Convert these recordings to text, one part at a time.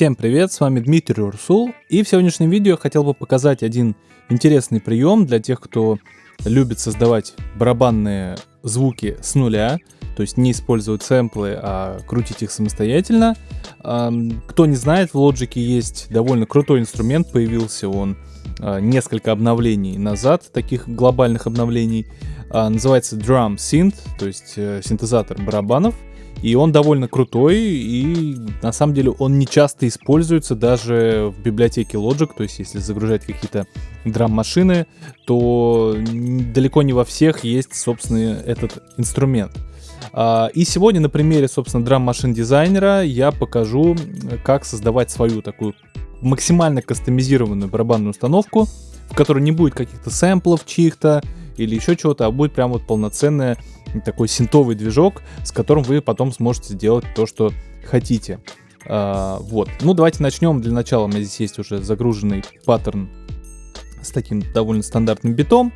Всем привет, с вами Дмитрий Урсул, и в сегодняшнем видео я хотел бы показать один интересный прием для тех, кто любит создавать барабанные звуки с нуля, то есть не использовать сэмплы, а крутить их самостоятельно. Кто не знает, в Logic есть довольно крутой инструмент, появился он а, несколько обновлений назад, таких глобальных обновлений. А, называется Drum Synth, то есть э, синтезатор барабанов. И он довольно крутой, и на самом деле он не часто используется даже в библиотеке Logic, то есть если загружать какие-то драм-машины, то далеко не во всех есть, собственно, этот инструмент. А, и сегодня на примере, собственно, драм-машин дизайнера я покажу, как создавать свою такую максимально кастомизированную барабанную установку, в которой не будет каких-то сэмплов чьих-то или еще чего-то, а будет прям вот полноценная такой синтовый движок, с которым вы потом сможете сделать то, что хотите. А, вот. Ну, давайте начнем. Для начала у меня здесь есть уже загруженный паттерн с таким довольно стандартным битом.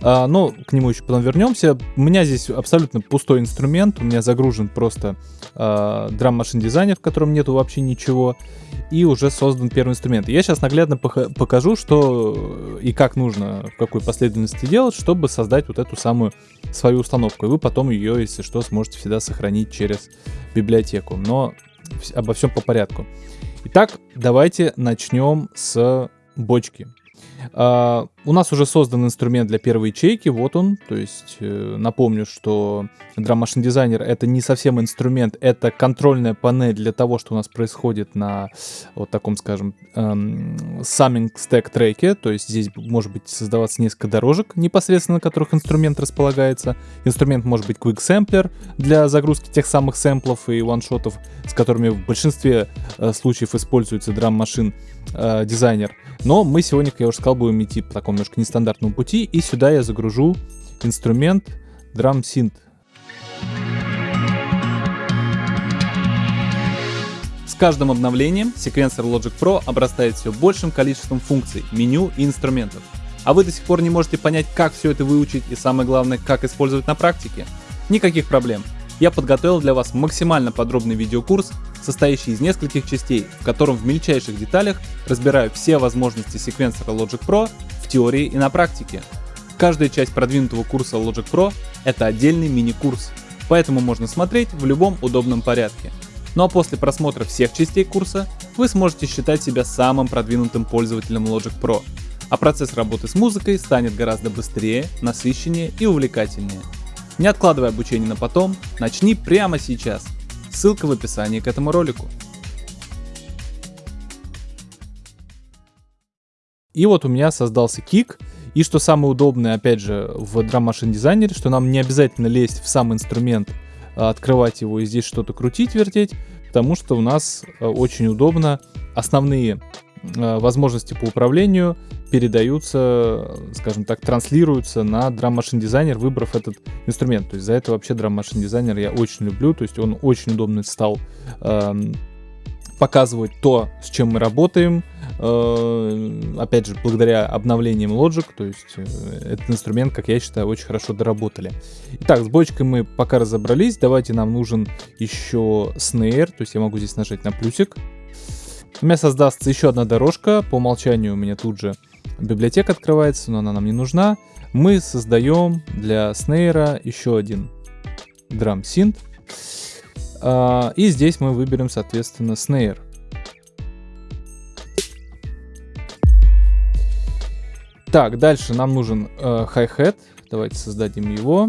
А, но к нему еще потом вернемся. У меня здесь абсолютно пустой инструмент. У меня загружен просто а, драм машин дизайнер, в котором нету вообще ничего. И уже создан первый инструмент. Я сейчас наглядно покажу, что и как нужно, в какой последовательности делать, чтобы создать вот эту самую свою установку. И вы потом ее, если что, сможете всегда сохранить через библиотеку. Но обо всем по порядку. Итак, давайте начнем с бочки. Uh, у нас уже создан инструмент для первой ячейки, вот он. То есть э, напомню, что Drum Machine Designer это не совсем инструмент, это контрольная панель для того, что у нас происходит на вот таком, скажем, эм, summing stack треке. То есть здесь может быть создаваться несколько дорожек, непосредственно на которых инструмент располагается. Инструмент может быть Quick Sampler для загрузки тех самых сэмплов и ваншотов, с которыми в большинстве э, случаев используется Drum Machine э, Designer. Но мы сегодня, как я уже сказал, будем идти по такому немножко нестандартному пути, и сюда я загружу инструмент Drum Synth. С каждым обновлением секвенсор Logic Pro обрастает все большим количеством функций, меню и инструментов. А вы до сих пор не можете понять, как все это выучить и самое главное, как использовать на практике? Никаких проблем я подготовил для вас максимально подробный видеокурс, состоящий из нескольких частей, в котором в мельчайших деталях разбираю все возможности секвенсора Logic Pro в теории и на практике. Каждая часть продвинутого курса Logic Pro — это отдельный мини-курс, поэтому можно смотреть в любом удобном порядке. Ну а после просмотра всех частей курса вы сможете считать себя самым продвинутым пользователем Logic Pro, а процесс работы с музыкой станет гораздо быстрее, насыщеннее и увлекательнее. Не откладывай обучение на потом, начни прямо сейчас. Ссылка в описании к этому ролику. И вот у меня создался кик. И что самое удобное, опять же, в Drum Machine Designer, что нам не обязательно лезть в сам инструмент, а открывать его и здесь что-то крутить, вертеть, потому что у нас э, очень удобно основные возможности по управлению передаются, скажем так, транслируются на Drum Machine Designer, выбрав этот инструмент. То есть за это вообще Drum Machine Designer я очень люблю, то есть он очень удобно стал э, показывать то, с чем мы работаем, э, опять же, благодаря обновлениям Logic, то есть э, этот инструмент, как я считаю, очень хорошо доработали. Итак, с бочкой мы пока разобрались, давайте нам нужен еще снейр, то есть я могу здесь нажать на плюсик, у меня создастся еще одна дорожка. По умолчанию у меня тут же библиотека открывается, но она нам не нужна. Мы создаем для снейра еще один драм синт. А, и здесь мы выберем, соответственно, снейр. Так, дальше нам нужен э, hi-hat. Давайте создадим его.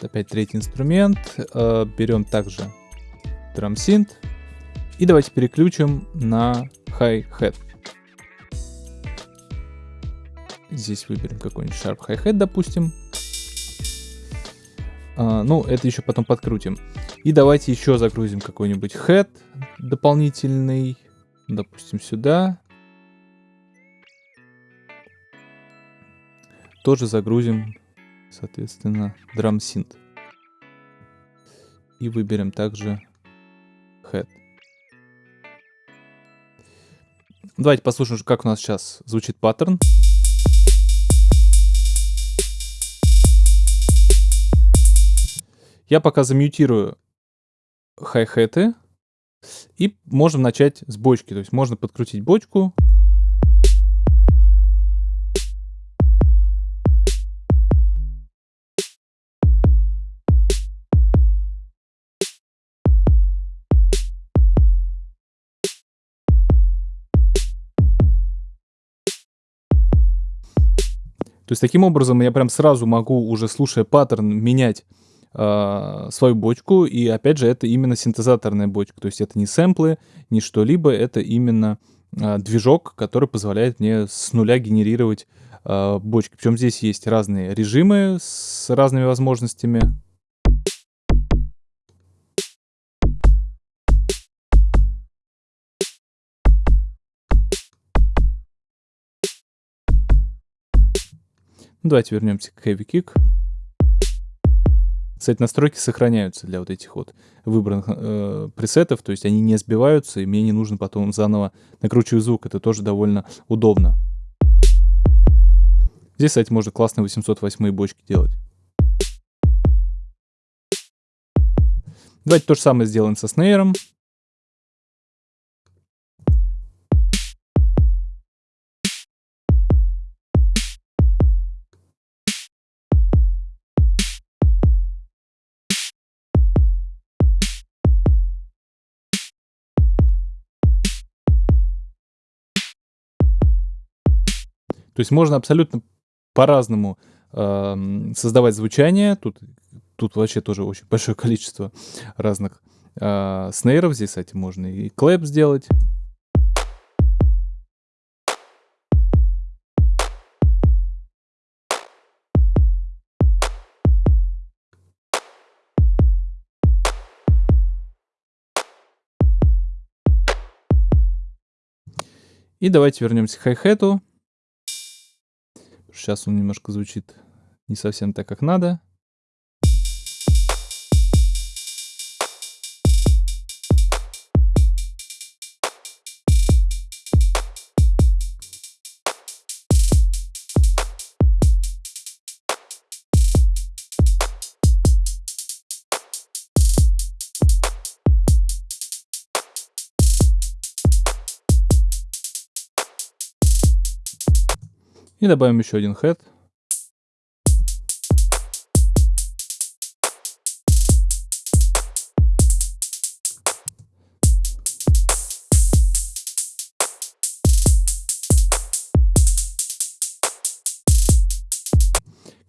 Опять третий инструмент. Э, берем также драм синт. И давайте переключим на hi-hat. Здесь выберем какой-нибудь sharp hi-hat, допустим. А, ну, это еще потом подкрутим. И давайте еще загрузим какой-нибудь head дополнительный. Допустим, сюда. Тоже загрузим, соответственно, drum synth. И выберем также head. Давайте послушаем, как у нас сейчас звучит паттерн. Я пока замьютирую хай-хеты. И можем начать с бочки. То есть можно подкрутить бочку. То есть таким образом я прям сразу могу, уже слушая паттерн, менять э, свою бочку. И опять же, это именно синтезаторная бочка. То есть это не сэмплы, не что-либо, это именно э, движок, который позволяет мне с нуля генерировать э, бочки. Причем здесь есть разные режимы с разными возможностями. Давайте вернемся к Heavy Kick. Кстати, настройки сохраняются для вот этих вот выбранных э, пресетов, то есть они не сбиваются, и мне не нужно потом заново накручивать звук. Это тоже довольно удобно. Здесь, кстати, можно классные 808 бочки делать. Давайте то же самое сделаем со снейром. Есть можно абсолютно по-разному э, создавать звучание. Тут, тут вообще тоже очень большое количество разных э, снейров. Здесь, кстати, можно и клэп сделать. И давайте вернемся к хай-хету. Сейчас он немножко звучит не совсем так, как надо. И добавим еще один head.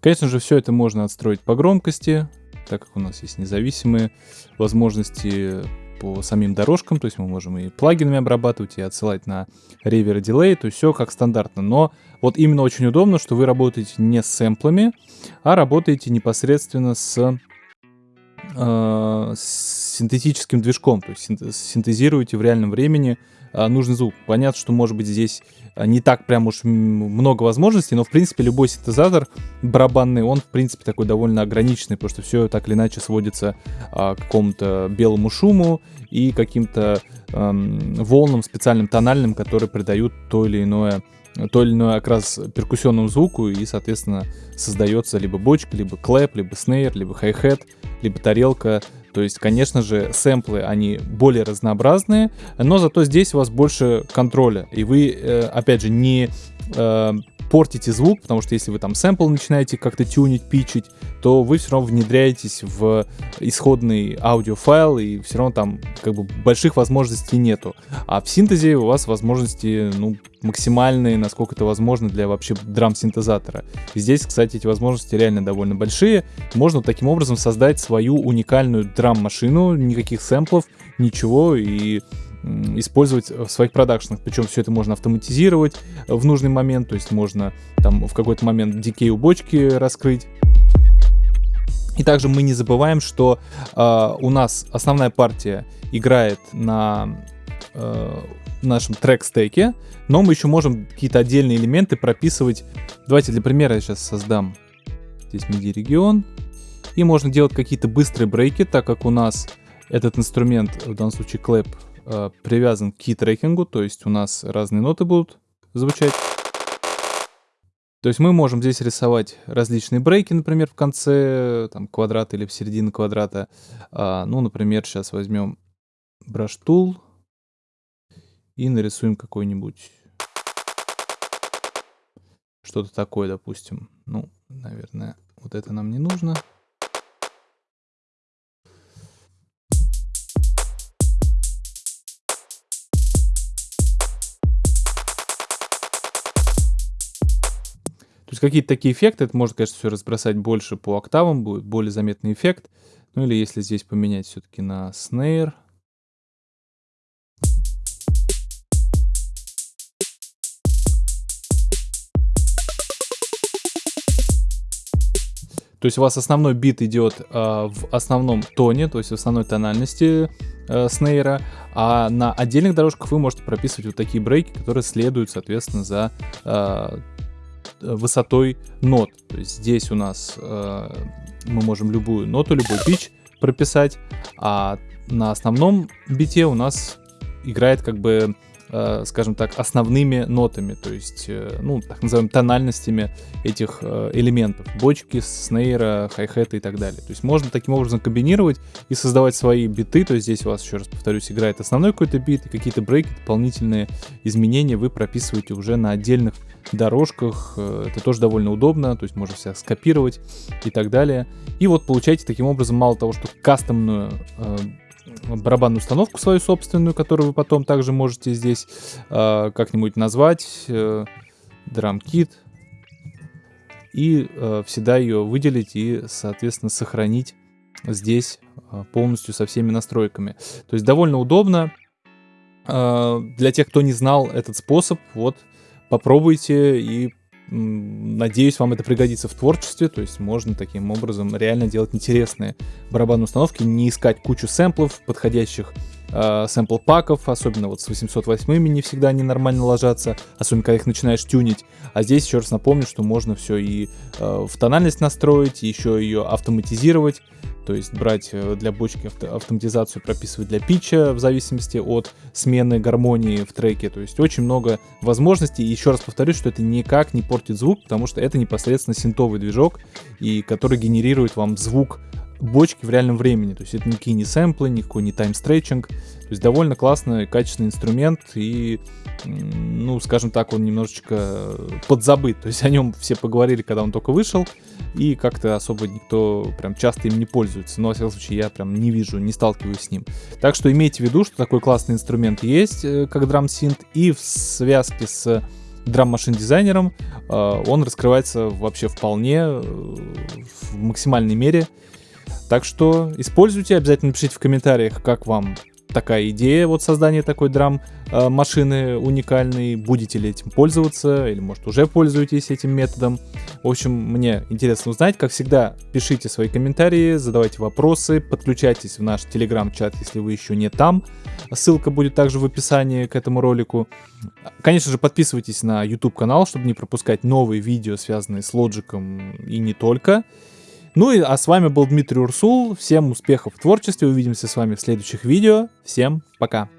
Конечно же, все это можно отстроить по громкости, так как у нас есть независимые возможности по самим дорожкам, то есть мы можем и плагинами обрабатывать, и отсылать на ревер дилей, то есть все как стандартно. Но вот именно очень удобно, что вы работаете не с сэмплами, а работаете непосредственно с, э, с синтетическим движком, то есть синтезируете в реальном времени нужный звук. Понятно, что может быть здесь а, не так прям уж много возможностей, но в принципе любой синтезатор барабанный, он в принципе такой довольно ограниченный, потому что все так или иначе сводится а, к какому-то белому шуму и каким-то эм, волнам специальным тональным, которые придают то или иное то или иной окрас перкуссионному звуку, и, соответственно, создается либо бочка, либо клэп, либо снейр, либо хай-хет, либо тарелка, то есть, конечно же, сэмплы, они более разнообразные, но зато здесь у вас больше контроля. И вы, э, опять же, не э, портите звук, потому что если вы там сэмпл начинаете как-то тюнить, пичить, то вы все равно внедряетесь в исходный аудиофайл, и все равно там как бы больших возможностей нету. А в синтезе у вас возможности, ну, максимальные, насколько это возможно для вообще драм-синтезатора. Здесь, кстати, эти возможности реально довольно большие. Можно таким образом создать свою уникальную драм-машину, никаких сэмплов, ничего, и использовать в своих продакшенах. Причем все это можно автоматизировать в нужный момент, то есть можно там в какой-то момент дикей у бочки раскрыть. И также мы не забываем, что э, у нас основная партия играет на э, нашем трек-стеке, но мы еще можем какие-то отдельные элементы прописывать. Давайте для примера я сейчас создам здесь MIDI-регион. И можно делать какие-то быстрые брейки, так как у нас этот инструмент, в данном случае клэп, э, привязан к key-трекингу, то есть у нас разные ноты будут звучать. То есть мы можем здесь рисовать различные брейки, например, в конце там, квадрата или в середине квадрата. А, ну, например, сейчас возьмем brush tool и нарисуем какой-нибудь что-то такое, допустим. Ну, наверное, вот это нам не нужно. Есть какие-то такие эффекты, это можно, конечно, все разбросать больше по октавам, будет более заметный эффект. Ну или если здесь поменять все-таки на снейр. То есть у вас основной бит идет э, в основном тоне, то есть в основной тональности э, снейра, а на отдельных дорожках вы можете прописывать вот такие брейки, которые следуют, соответственно, за э, высотой нот. То есть здесь у нас э, мы можем любую ноту, любой пич прописать, а на основном бите у нас играет как бы Э, скажем так, основными нотами, то есть, э, ну, так называемыми тональностями этих э, элементов. Бочки, снейра, хай-хета и так далее. То есть можно таким образом комбинировать и создавать свои биты, то есть здесь у вас, еще раз повторюсь, играет основной какой-то бит, и какие-то брейки, дополнительные изменения вы прописываете уже на отдельных дорожках. Это тоже довольно удобно, то есть можно все скопировать и так далее. И вот получаете таким образом мало того, что кастомную барабанную установку свою собственную, которую вы потом также можете здесь э, как-нибудь назвать, э, драм-кит, и э, всегда ее выделить и, соответственно, сохранить здесь э, полностью со всеми настройками. То есть довольно удобно. Э, для тех, кто не знал этот способ, вот попробуйте и Надеюсь, вам это пригодится в творчестве, то есть можно таким образом реально делать интересные барабанные установки, не искать кучу сэмплов, подходящих э, сэмпл паков, особенно вот с 808 не всегда они нормально ложатся, особенно когда их начинаешь тюнить. А здесь еще раз напомню, что можно все и э, в тональность настроить, еще ее автоматизировать, то есть брать э, для бочки авто автоматизацию, прописывать для питча в зависимости от смены гармонии в треке. То есть очень много возможностей. Еще раз повторюсь, что это никак не портит звук, потому что это непосредственно синтовый движок, и который генерирует вам звук бочки в реальном времени. То есть это никакие не сэмплы, никакой не тайм-стретчинг. То есть довольно классный, качественный инструмент и, ну, скажем так, он немножечко подзабыт. То есть о нем все поговорили, когда он только вышел, и как-то особо никто прям часто им не пользуется. Но, во всяком случае, я прям не вижу, не сталкиваюсь с ним. Так что имейте в виду, что такой классный инструмент есть, э, как драм-синт, и в связке с драм-машин дизайнером э, он раскрывается вообще вполне э, в максимальной мере. Так что используйте, обязательно пишите в комментариях, как вам такая идея, вот создание такой драм э, уникальной, будете ли этим пользоваться, или может уже пользуетесь этим методом. В общем, мне интересно узнать, как всегда, пишите свои комментарии, задавайте вопросы, подключайтесь в наш телеграм-чат, если вы еще не там, ссылка будет также в описании к этому ролику. Конечно же, подписывайтесь на YouTube канал, чтобы не пропускать новые видео, связанные с лоджиком и не только. Ну и а с вами был Дмитрий Урсул. Всем успехов в творчестве. Увидимся с вами в следующих видео. Всем пока.